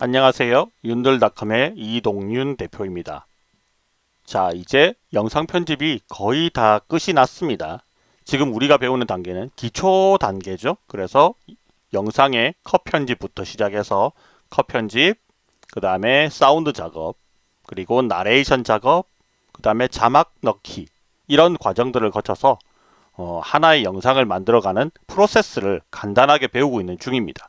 안녕하세요. 윤들닷컴의 이동윤 대표입니다. 자, 이제 영상 편집이 거의 다 끝이 났습니다. 지금 우리가 배우는 단계는 기초 단계죠. 그래서 영상의 컷 편집부터 시작해서 컷 편집, 그 다음에 사운드 작업, 그리고 나레이션 작업, 그 다음에 자막 넣기 이런 과정들을 거쳐서 어, 하나의 영상을 만들어가는 프로세스를 간단하게 배우고 있는 중입니다.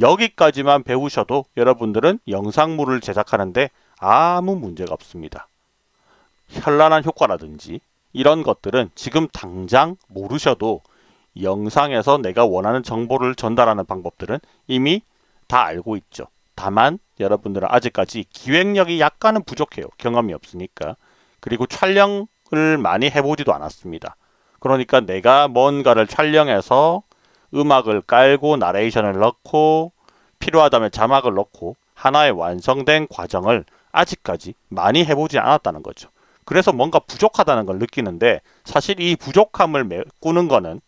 여기까지만 배우셔도 여러분들은 영상물을 제작하는데 아무 문제가 없습니다. 현란한 효과라든지 이런 것들은 지금 당장 모르셔도 영상에서 내가 원하는 정보를 전달하는 방법들은 이미 다 알고 있죠. 다만 여러분들은 아직까지 기획력이 약간은 부족해요. 경험이 없으니까. 그리고 촬영을 많이 해보지도 않았습니다. 그러니까 내가 뭔가를 촬영해서 음악을 깔고 나레이션을 넣고 필요하다면 자막을 넣고 하나의 완성된 과정을 아직까지 많이 해보지 않았다는 거죠. 그래서 뭔가 부족하다는 걸 느끼는데 사실 이 부족함을 메꾸는 거는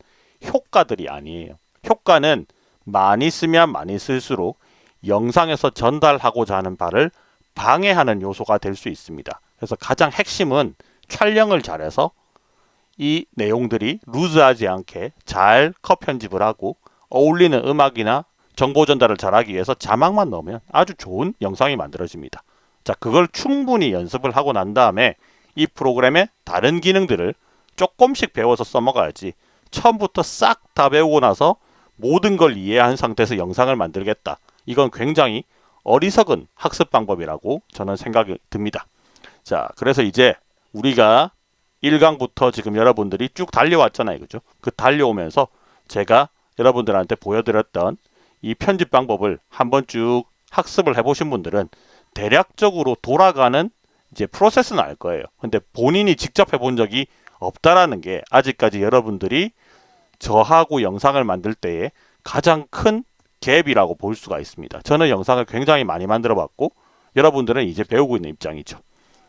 효과들이 아니에요. 효과는 많이 쓰면 많이 쓸수록 영상에서 전달하고자 하는 바를 방해하는 요소가 될 수 있습니다. 그래서 가장 핵심은 촬영을 잘해서 이 내용들이 루즈하지 않게 잘 컷 편집을 하고 어울리는 음악이나 정보 전달을 잘하기 위해서 자막만 넣으면 아주 좋은 영상이 만들어집니다. 자, 그걸 충분히 연습을 하고 난 다음에 이 프로그램의 다른 기능들을 조금씩 배워서 써먹어야지 처음부터 싹 다 배우고 나서 모든 걸 이해한 상태에서 영상을 만들겠다. 이건 굉장히 어리석은 학습 방법이라고 저는 생각이 듭니다. 자, 그래서 이제 우리가 1강부터 지금 여러분들이 쭉 달려왔잖아요. 그죠? 그 달려오면서 제가 여러분들한테 보여드렸던 이 편집 방법을 한번 쭉 학습을 해보신 분들은 대략적으로 돌아가는 이제 프로세스는 알 거예요. 근데 본인이 직접 해본 적이 없다라는 게 아직까지 여러분들이 저하고 영상을 만들 때에 가장 큰 갭이라고 볼 수가 있습니다. 저는 영상을 굉장히 많이 만들어 봤고 여러분들은 이제 배우고 있는 입장이죠.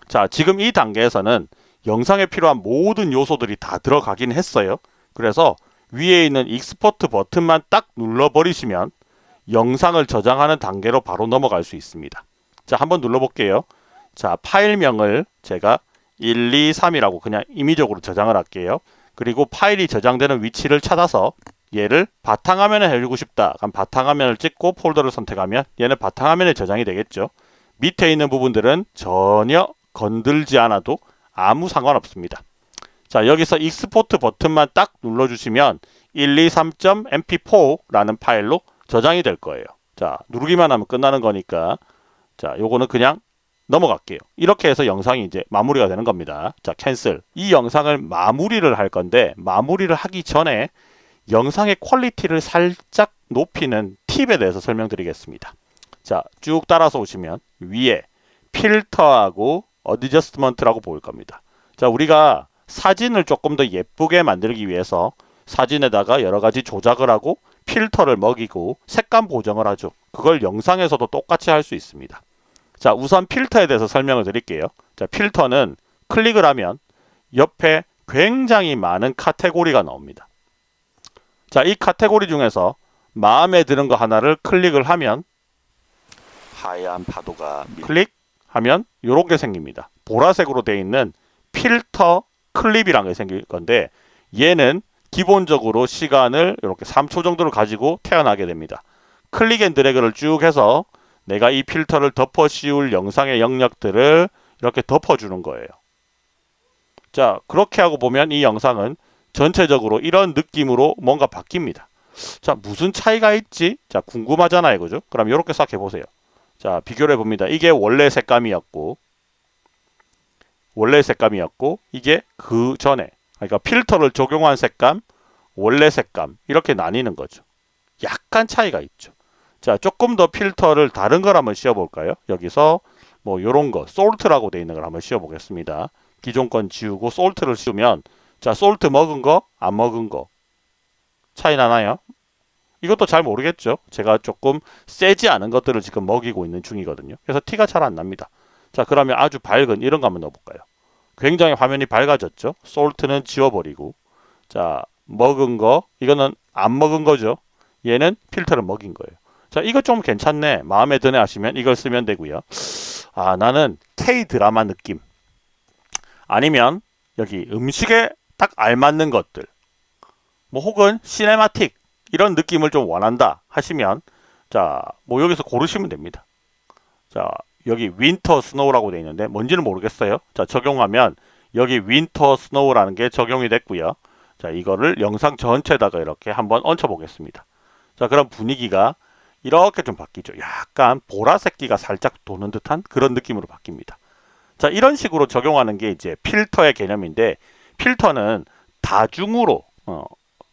자, 지금 이 단계에서는 영상에 필요한 모든 요소들이 다 들어가긴 했어요. 그래서 위에 있는 export 버튼만 딱 눌러버리시면 영상을 저장하는 단계로 바로 넘어갈 수 있습니다. 자, 한번 눌러볼게요. 자, 파일명을 제가 1, 2, 3이라고 그냥 임의적으로 저장을 할게요. 그리고 파일이 저장되는 위치를 찾아서 얘를 바탕화면에 해주고 싶다. 그럼 바탕화면을 찍고 폴더를 선택하면 얘는 바탕화면에 저장이 되겠죠. 밑에 있는 부분들은 전혀 건들지 않아도 아무 상관없습니다. 자 여기서 export 버튼만 딱 눌러주시면 123.mp4라는 파일로 저장이 될 거예요. 자 누르기만 하면 끝나는 거니까 자 요거는 그냥 넘어갈게요. 이렇게 해서 영상이 이제 마무리가 되는 겁니다. 자 cancel 이 영상을 마무리를 할 건데 마무리를 하기 전에 영상의 quality를 살짝 높이는 팁에 대해서 설명드리겠습니다. 자 쭉 따라서 오시면 위에 필터하고 어디저스트먼트라고 보일 겁니다. 자 우리가 사진을 조금 더 예쁘게 만들기 위해서 사진에다가 여러 가지 조작을 하고 필터를 먹이고 색감 보정을 하죠. 그걸 영상에서도 똑같이 할 수 있습니다. 자 우선 필터에 대해서 설명을 드릴게요. 자 필터는 클릭을 하면 옆에 굉장히 많은 카테고리가 나옵니다. 자 이 카테고리 중에서 마음에 드는 거 하나를 클릭을 하면 하얀 파도가 클릭 하면 이렇게 생깁니다. 보라색으로 되어 있는 필터 클립이라는 게 생길 건데 얘는 기본적으로 시간을 이렇게 3초 정도를 가지고 태어나게 됩니다. click and drag를 쭉 해서 내가 이 필터를 덮어 씌울 영상의 영역들을 이렇게 덮어주는 거예요. 자 그렇게 하고 보면 이 영상은 전체적으로 이런 느낌으로 뭔가 바뀝니다. 자 무슨 차이가 있지? 자 궁금하잖아요. 그죠? 그럼 이렇게 싹 해보세요. 자 비교를 해봅니다. 이게 원래 색감이었고 원래 색감이었고 이게 그 전에 그러니까 필터를 적용한 색감 원래 색감 이렇게 나뉘는 거죠. 약간 차이가 있죠. 자 조금 더 필터를 다른 걸 한번 씌워 볼까요? 여기서 뭐 요런 거 솔트라고 되어 있는 걸 한번 씌워 보겠습니다. 기존 건 지우고 솔트를 씌우면 자 솔트 먹은 거 안 먹은 거 차이 나나요? 이것도 잘 모르겠죠. 제가 조금 세지 않은 것들을 지금 먹이고 있는 중이거든요. 그래서 티가 잘 안 납니다. 자 그러면 아주 밝은 이런 거 한번 넣어볼까요? 굉장히 화면이 밝아졌죠. 솔트는 지워버리고 자 먹은 거 이거는 안 먹은 거죠. 얘는 필터를 먹인 거예요. 자, 이거 좀 괜찮네. 마음에 드네 하시면 이걸 쓰면 되고요. 아, 나는 K 드라마 느낌. 아니면 여기 음식에 딱 알맞는 것들. 뭐 혹은 cinematic 이런 느낌을 좀 원한다 하시면 자, 뭐 여기서 고르시면 됩니다. 자, 여기 Winter Snow라고 되어 있는데 뭔지는 모르겠어요. 자, 적용하면 여기 Winter Snow라는 게 적용이 됐고요. 자, 이거를 영상 전체에다가 이렇게 한번 얹혀 보겠습니다. 자, 그럼 분위기가 이렇게 좀 바뀌죠. 약간 보라색기가 살짝 도는 듯한 그런 느낌으로 바뀝니다. 자, 이런 식으로 적용하는 게 이제 필터의 개념인데 필터는 다중으로 어,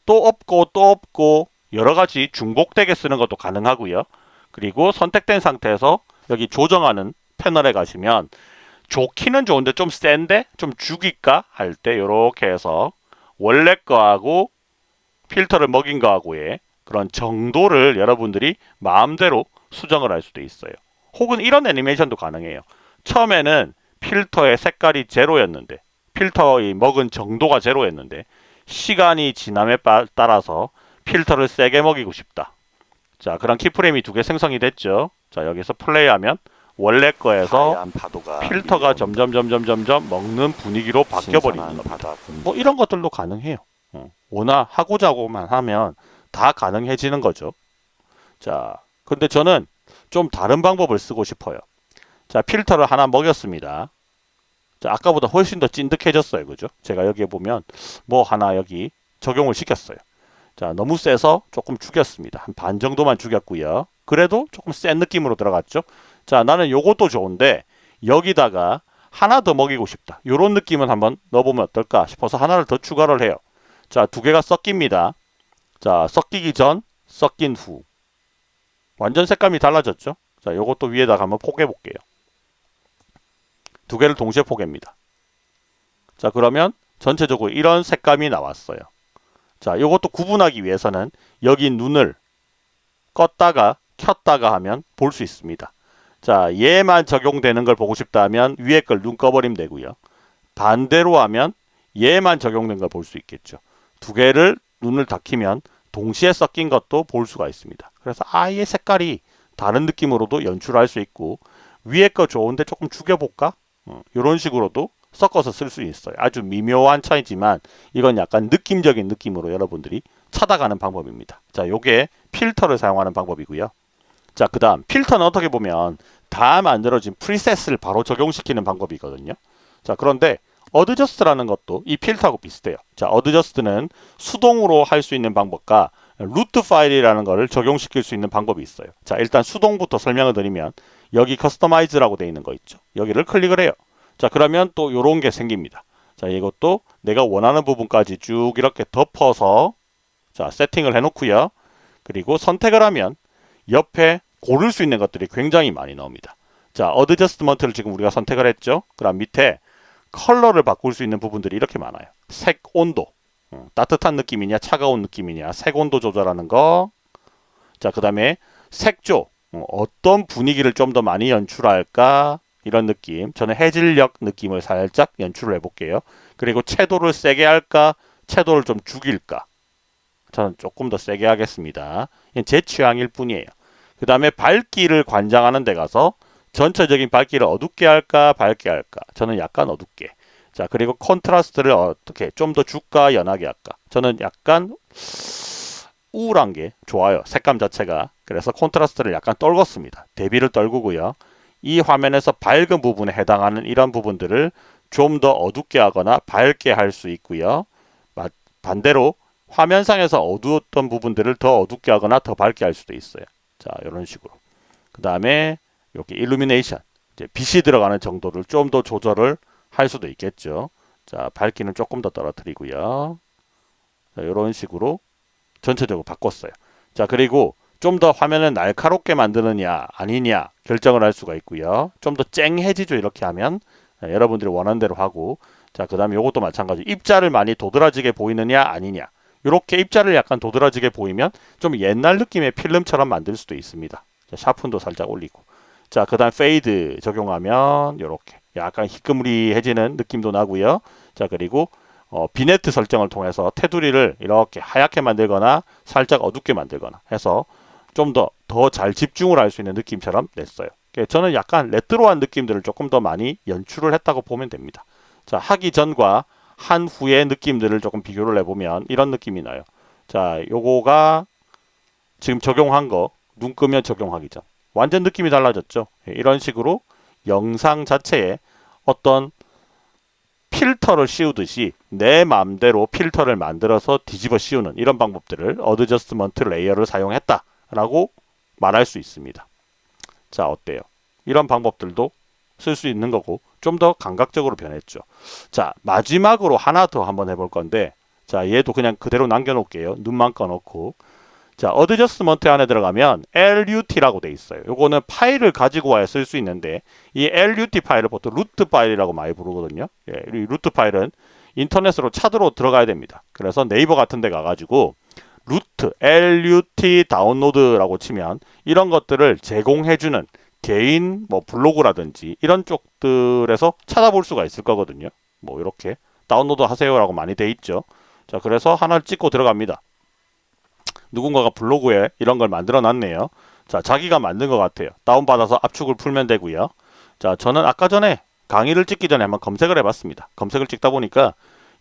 또 없고 또 없고 여러 가지 중복되게 쓰는 것도 가능하고요. 그리고 선택된 상태에서 여기 조정하는 패널에 가시면 좋기는 좋은데 좀 센데 좀 죽일까 할 때 이렇게 해서 원래 거하고 필터를 먹인 거하고의 그런 정도를 여러분들이 마음대로 수정을 할 수도 있어요. 혹은 이런 애니메이션도 가능해요. 처음에는 필터의 색깔이 제로였는데 필터의 먹은 정도가 제로였는데 시간이 지남에 빠- 따라서 필터를 세게 먹이고 싶다. 자, 그런 키프레임이 두 개 생성이 됐죠. 자, 여기서 플레이하면 원래 거에서 필터가. 점점 점점 점점 먹는 분위기로 바뀌어 버리는 신선한 겁니다. 뭐 이런 것들도 가능해요. 어, 워낙 하고자 하고만 하면 다 가능해지는 거죠. 자, 근데 저는 좀 다른 방법을 쓰고 싶어요. 자, 필터를 하나 먹였습니다. 자, 아까보다 훨씬 더 찐득해졌어요. 그죠? 제가 여기에 보면 뭐 하나 여기 적용을 시켰어요. 자, 너무 세서 조금 죽였습니다. 한 반 정도만 죽였고요. 그래도 조금 센 느낌으로 들어갔죠. 자, 나는 요것도 좋은데 여기다가 하나 더 먹이고 싶다. 요런 느낌은 한번 넣어보면 어떨까 싶어서 하나를 더 추가를 해요. 자, 두 개가 섞입니다. 자, 섞이기 전, 섞인 후. 완전 색감이 달라졌죠? 자, 요것도 위에다가 한번 포개 볼게요. 두 개를 동시에 포개입니다. 자, 그러면 전체적으로 이런 색감이 나왔어요. 자, 요것도 구분하기 위해서는 여기 눈을 껐다가 켰다가 하면 볼 수 있습니다. 자, 얘만 적용되는 걸 보고 싶다 하면 위에 걸 눈 꺼버리면 되고요. 반대로 하면 얘만 적용된 걸 볼 수 있겠죠. 두 개를 눈을 닫히면 동시에 섞인 것도 볼 수가 있습니다. 그래서 아예 색깔이 다른 느낌으로도 연출할 수 있고 위에 거 좋은데 조금 죽여볼까? 이런 식으로도 섞어서 쓸 수 있어요. 아주 미묘한 차이지만 이건 약간 느낌적인 느낌으로 여러분들이 찾아가는 방법입니다. 자, 요게 필터를 사용하는 방법이고요. 자, 그 다음 필터는 어떻게 보면 다 만들어진 preset을 바로 적용시키는 방법이거든요. 자, 그런데 adjust라는 것도 이 필터하고 비슷해요. 자, adjust는 수동으로 할 수 있는 방법과 LUT 파일이라는 것을 적용시킬 수 있는 방법이 있어요. 자, 일단 수동부터 설명을 드리면 여기 customize라고 되어 있는 거 있죠. 여기를 클릭을 해요. 자, 그러면 또 이런 게 생깁니다. 자, 이것도 내가 원하는 부분까지 쭉 이렇게 덮어서 자, 세팅을 해 놓고요. 그리고 선택을 하면 옆에 고를 수 있는 것들이 굉장히 많이 나옵니다. 자, adjustment를 지금 우리가 선택을 했죠. 그럼 밑에 컬러를 바꿀 수 있는 부분들이 이렇게 많아요. 색 온도. 어, 따뜻한 느낌이냐, 차가운 느낌이냐, 색 온도 조절하는 거. 자, 그 다음에 색조. 어, 어떤 분위기를 좀 더 많이 연출할까? 이런 느낌. 저는 해질녘 느낌을 살짝 연출을 해볼게요. 그리고 채도를 세게 할까? 채도를 좀 죽일까? 저는 조금 더 세게 하겠습니다. 제 취향일 뿐이에요. 그 다음에 밝기를 관장하는 데 가서 전체적인 밝기를 어둡게 할까 밝게 할까 저는 약간 어둡게 자 그리고 contrast를 어떻게 좀 더 줄까 연하게 할까 저는 약간 우울한 게 좋아요 색감 자체가 그래서 contrast를 약간 떨궜습니다 대비를 떨구고요 이 화면에서 밝은 부분에 해당하는 이런 부분들을 좀 더 어둡게 하거나 밝게 할 수 있고요 반대로 화면상에서 어두웠던 부분들을 더 어둡게 하거나 더 밝게 할 수도 있어요 자 이런 식으로 그 다음에 여기 일루미네이션 이제 빛이 들어가는 정도를 좀 더 조절을 할 수도 있겠죠. 자 밝기는 조금 더 떨어뜨리고요. 자, 이런 식으로 전체적으로 바꿨어요. 자 그리고 좀 더 화면을 날카롭게 만드느냐 아니냐 결정을 할 수가 있고요. 좀 더 쨍해지죠 이렇게 하면 자, 여러분들이 원하는 대로 하고 자 그 다음에 이것도 마찬가지 입자를 많이 도드라지게 보이느냐 아니냐 이렇게 입자를 약간 도드라지게 보이면 좀 옛날 느낌의 필름처럼 만들 수도 있습니다. 자, sharpen도 살짝 올리고 자, 그 다음 fade 적용하면 이렇게 약간 희끄무리해지는 느낌도 나고요. 자, 그리고 어, 비네트 설정을 통해서 테두리를 이렇게 하얗게 만들거나 살짝 어둡게 만들거나 해서 좀 더 더 잘 집중을 할 수 있는 느낌처럼 냈어요. 예, 저는 약간 레트로한 느낌들을 조금 더 많이 연출을 했다고 보면 됩니다. 자, 하기 전과 한 후의 느낌들을 조금 비교를 해보면 이런 느낌이 나요. 자, 요거가 지금 적용한 거, 눈 끄면 적용하기 전. 완전 느낌이 달라졌죠. 예, 이런 식으로 영상 자체에 어떤 필터를 씌우듯이 내 마음대로 필터를 만들어서 뒤집어 씌우는 이런 방법들을 adjustment layer를 사용했다 라고 말할 수 있습니다. 자, 어때요? 이런 방법들도 쓸 수 있는 거고 좀 더 감각적으로 변했죠. 자, 마지막으로 하나 더 한번 해볼 건데 자, 얘도 그냥 그대로 남겨놓을게요. 눈만 꺼놓고 자, adjustment 안에 들어가면 LUT라고 돼 있어요. 요거는 파일을 가지고 와야 쓸 수 있는데 이 LUT 파일을 보통 LUT 파일이라고 많이 부르거든요. 예, 이 LUT 파일은 인터넷으로 찾으러 들어가야 됩니다. 그래서 네이버 같은 데 가가지고 LUT LUT 다운로드라고 치면 이런 것들을 제공해주는 개인 뭐 블로그라든지 이런 쪽들에서 찾아볼 수가 있을 거거든요. 뭐 이렇게 다운로드 하세요라고 많이 돼 있죠. 자, 그래서 하나를 찍고 들어갑니다. 누군가가 블로그에 이런 걸 만들어 놨네요. 자, 자기가 만든 것 같아요. 다운받아서 압축을 풀면 되고요. 자, 저는 아까 전에 강의를 찍기 전에 한번 검색을 해봤습니다. 검색을 찍다 보니까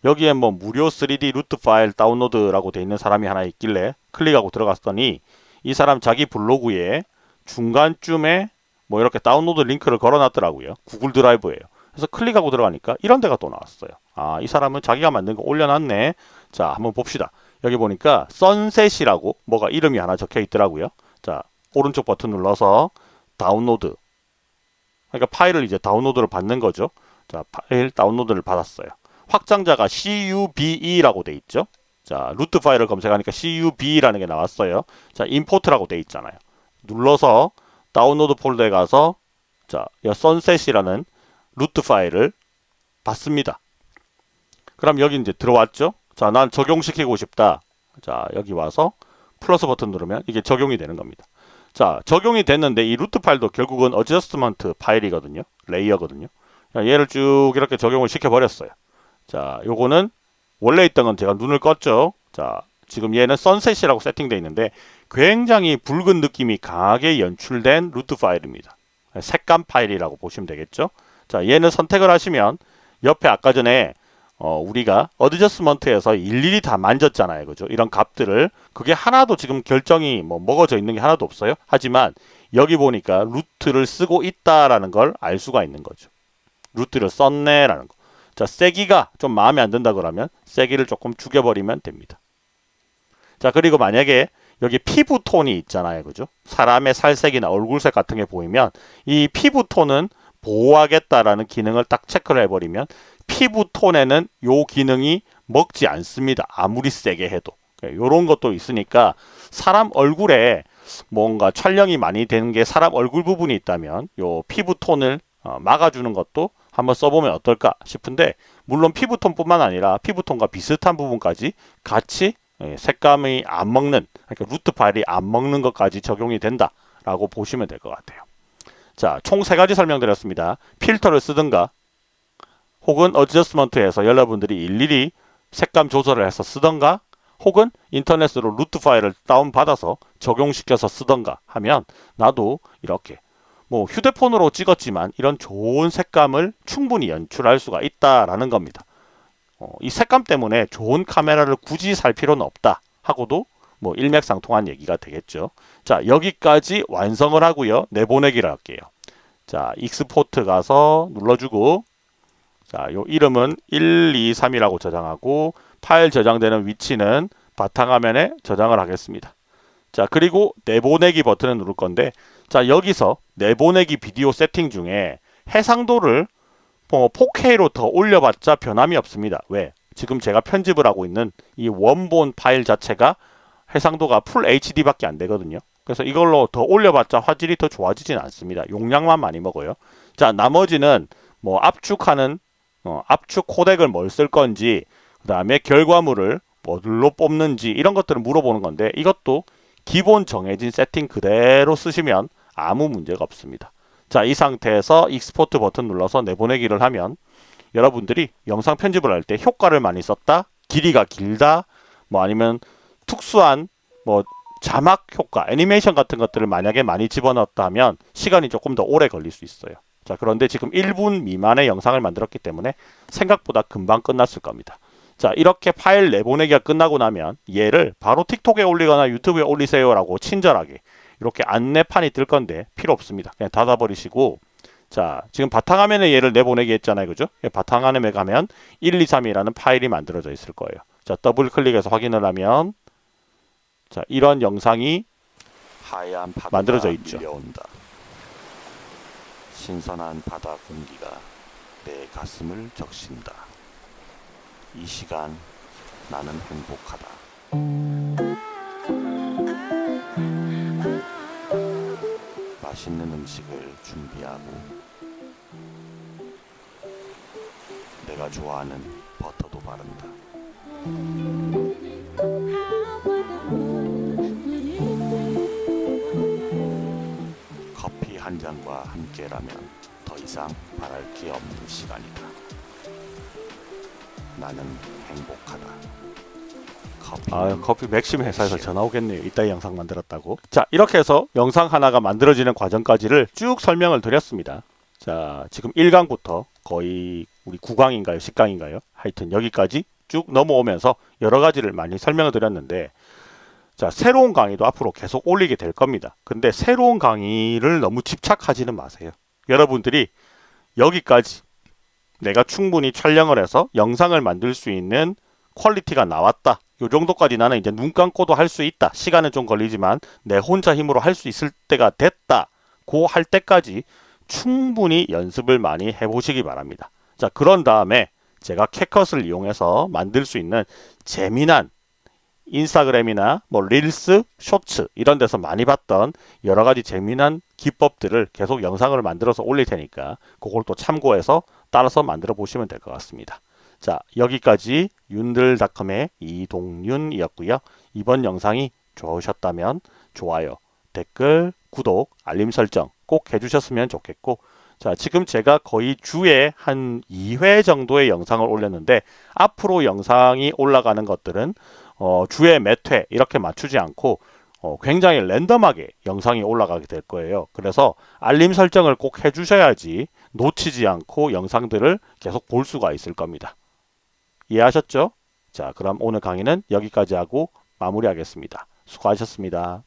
여기에 뭐 무료 3D 루트 파일 다운로드라고 돼 있는 사람이 하나 있길래 클릭하고 들어갔더니 이 사람 자기 블로그에 중간쯤에 뭐 이렇게 다운로드 링크를 걸어놨더라고요. 구글 드라이브예요. 그래서 클릭하고 들어가니까 이런 데가 또 나왔어요. 아, 이 사람은 자기가 만든 거 올려놨네. 자, 한번 봅시다. 여기 보니까 Sunset이라고 뭐가 이름이 하나 적혀 있더라고요. 자, 오른쪽 버튼 눌러서 다운로드. 그러니까 파일을 이제 다운로드를 받는 거죠. 자, 파일 다운로드를 받았어요. 확장자가 CUBE라고 돼 있죠. 자, LUT 파일을 검색하니까 CUB라는 게 나왔어요. 자, import라고 돼 있잖아요. 눌러서 다운로드 폴더에 가서 자, 이 Sunset이라는 LUT 파일을 받습니다. 그럼 여기 이제 들어왔죠? 자, 난 적용시키고 싶다. 자, 여기 와서 플러스 버튼 누르면 이게 적용이 되는 겁니다. 자, 적용이 됐는데 이 LUT 파일도 결국은 adjustment 파일이거든요. layer거든요. 자, 얘를 쭉 이렇게 적용을 시켜버렸어요. 자, 요거는 원래 있던 건 제가 눈을 껐죠. 자, 지금 얘는 Sunset이라고 세팅되어 있는데 굉장히 붉은 느낌이 강하게 연출된 LUT 파일입니다. 색감 파일이라고 보시면 되겠죠. 자, 얘는 선택을 하시면 옆에 아까 전에 어, 우리가 adjustment에서 일일이 다 만졌잖아요. 그죠? 이런 값들을 그게 하나도 지금 결정이 뭐 먹어져 있는 게 하나도 없어요. 하지만 여기 보니까 LUT를 쓰고 있다라는 걸 알 수가 있는 거죠. LUT를 썼네라는 거. 자, 세기가 좀 마음에 안 든다 그러면 세기를 조금 죽여버리면 됩니다. 자, 그리고 만약에 여기 피부톤이 있잖아요. 그죠? 사람의 살색이나 얼굴색 같은 게 보이면 이 피부톤은 보호하겠다라는 기능을 딱 체크를 해버리면 피부톤에는 요 기능이 먹지 않습니다. 아무리 세게 해도. 요런 것도 있으니까 사람 얼굴에 뭔가 촬영이 많이 되는 게 사람 얼굴 부분이 있다면 요 피부톤을 어, 막아주는 것도 한번 써보면 어떨까 싶은데 물론 피부톤뿐만 아니라 피부톤과 비슷한 부분까지 같이 예, 색감이 안 먹는 그러니까 LUT 파일이 안 먹는 것까지 적용이 된다 라고 보시면 될 것 같아요. 자, 총 세 가지 설명드렸습니다. 필터를 쓰든가 혹은 adjustment에서 여러분들이 일일이 색감 조절을 해서 쓰던가 혹은 인터넷으로 LUT 파일을 다운받아서 적용시켜서 쓰던가 하면 나도 이렇게 뭐 휴대폰으로 찍었지만 이런 좋은 색감을 충분히 연출할 수가 있다라는 겁니다. 어, 이 색감 때문에 좋은 카메라를 굳이 살 필요는 없다 하고도 뭐 일맥상통한 얘기가 되겠죠. 자 여기까지 완성을 하고요. 내보내기를 할게요. 자 export 가서 눌러주고 자, 요 이름은 1, 2, 3이라고 저장하고 파일 저장되는 위치는 바탕화면에 저장을 하겠습니다. 자, 그리고 내보내기 버튼을 누를 건데 자, 여기서 내보내기 비디오 세팅 중에 해상도를 뭐 4K로 더 올려봤자 변함이 없습니다. 왜? 지금 제가 편집을 하고 있는 이 원본 파일 자체가 해상도가 풀 HD밖에 안 되거든요. 그래서 이걸로 더 올려봤자 화질이 더 좋아지진 않습니다. 용량만 많이 먹어요. 자, 나머지는 뭐 압축하는 어, 압축 코덱을 뭘 쓸 건지 그 다음에 결과물을 뭐들로 뽑는지 이런 것들을 물어보는 건데 이것도 기본 정해진 세팅 그대로 쓰시면 아무 문제가 없습니다. 자, 이 상태에서 export 버튼 눌러서 내보내기를 하면 여러분들이 영상 편집을 할 때 효과를 많이 썼다, 길이가 길다, 뭐 아니면 특수한 뭐 자막 효과, 애니메이션 같은 것들을 만약에 많이 집어넣었다 하면 시간이 조금 더 오래 걸릴 수 있어요. 자, 그런데 지금 1분 미만의 영상을 만들었기 때문에 생각보다 금방 끝났을 겁니다. 자, 이렇게 파일 내보내기가 끝나고 나면 얘를 바로 틱톡에 올리거나 유튜브에 올리세요라고 친절하게 이렇게 안내판이 뜰 건데 필요 없습니다. 그냥 닫아버리시고 자, 지금 바탕화면에 얘를 내보내기 했잖아요. 그죠? 예, 바탕화면에 가면 123이라는 파일이 만들어져 있을 거예요. 자, 더블 클릭해서 확인을 하면 자, 이런 영상이 만들어져 있죠. 밀려온다. 신선한 바다 공기가 내 가슴을 적신다. 이 시간 나는 행복하다. 맛있는 음식을 준비하고 내가 좋아하는 버터도 바른다. 커피 한 잔과 함께라면 더 이상 바랄 게 없는 시간이다. 나는 행복하다. 커피. 아, 커피 맥심 회사에서 전화 오겠네요. 이따 이 영상 만들었다고. 자, 이렇게 해서 영상 하나가 만들어지는 과정까지를 쭉 설명을 드렸습니다. 자, 지금 1강부터 거의 우리 9강인가요? 10강인가요? 하여튼 여기까지 쭉 넘어오면서 여러 가지를 많이 설명을 드렸는데 자, 새로운 강의도 앞으로 계속 올리게 될 겁니다. 근데 새로운 강의를 너무 집착하지는 마세요. 여러분들이 여기까지 내가 충분히 촬영을 해서 영상을 만들 수 있는 quality가 나왔다. 요 정도까지 나는 이제 눈 감고도 할 수 있다. 시간은 좀 걸리지만 내 혼자 힘으로 할 수 있을 때가 됐다. 고 할 때까지 충분히 연습을 많이 해보시기 바랍니다. 자, 그런 다음에 제가 캣컷을 이용해서 만들 수 있는 재미난 인스타그램이나 뭐 릴스, 쇼츠 이런 데서 많이 봤던 여러 가지 재미난 기법들을 계속 영상을 만들어서 올릴 테니까 그걸 또 참고해서 따라서 만들어 보시면 될 것 같습니다. 자, 여기까지 윤들닷컴의 이동윤이었고요. 이번 영상이 좋으셨다면 좋아요, 댓글, 구독, 알림 설정 꼭 해주셨으면 좋겠고 자, 지금 제가 거의 주에 한 2회 정도의 영상을 올렸는데 앞으로 영상이 올라가는 것들은 어, 주에 몇 회 이렇게 맞추지 않고 어, 굉장히 랜덤하게 영상이 올라가게 될 거예요. 그래서 알림 설정을 꼭 해주셔야지 놓치지 않고 영상들을 계속 볼 수가 있을 겁니다. 이해하셨죠? 자, 그럼 오늘 강의는 여기까지 하고 마무리하겠습니다. 수고하셨습니다.